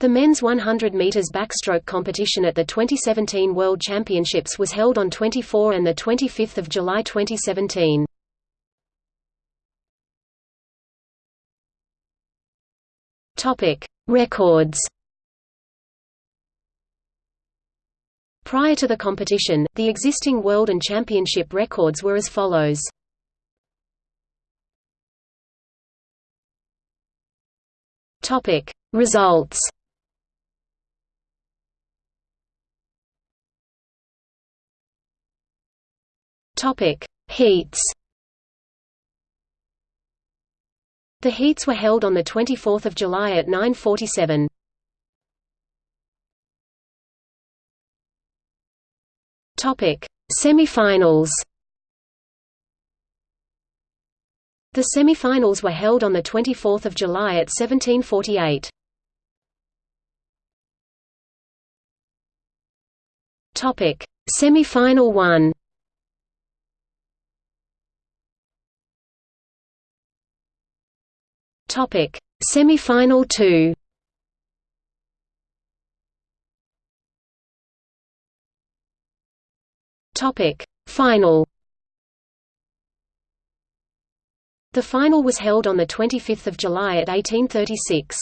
The men's 100 meters backstroke competition at the 2017 World Championships was held on 24 and the 25th of July 2017. Topic: Records. Prior to the competition, the existing world and championship records were as follows. Topic: Results. Topic: Heats. The heats were held on the 24th of July at 9:47. Topic: Semifinals. The semifinals were held on the 24th of July at 17:48. Topic: Semifinal 1. Topic: Semi-final 2. Topic: Final. The final was held on the 25th of July at 1836.